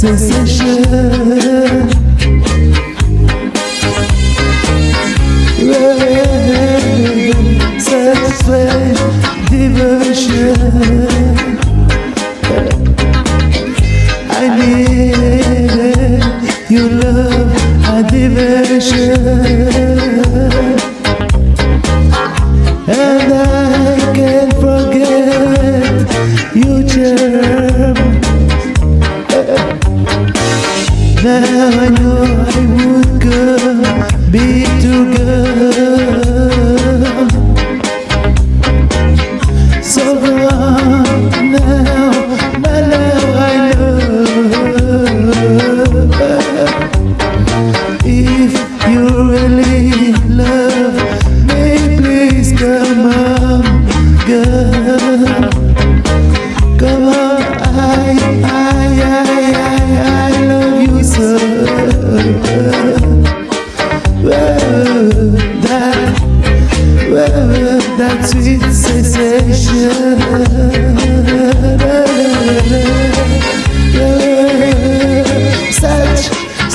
sensation. Devotion. I your love, a devotion. Girl.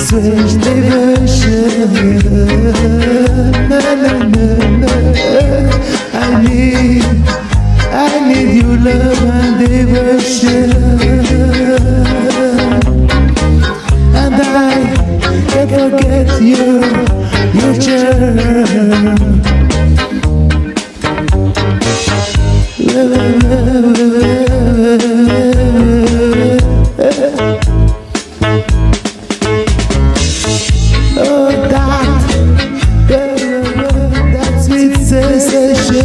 Such devotion I need, I need your love and devotion And I forget you, your charm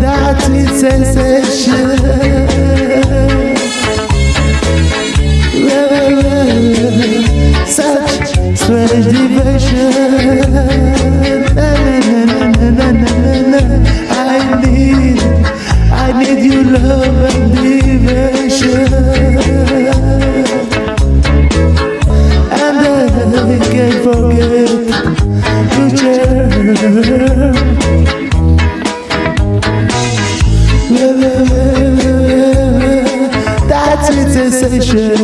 That is sensation That's the sensation.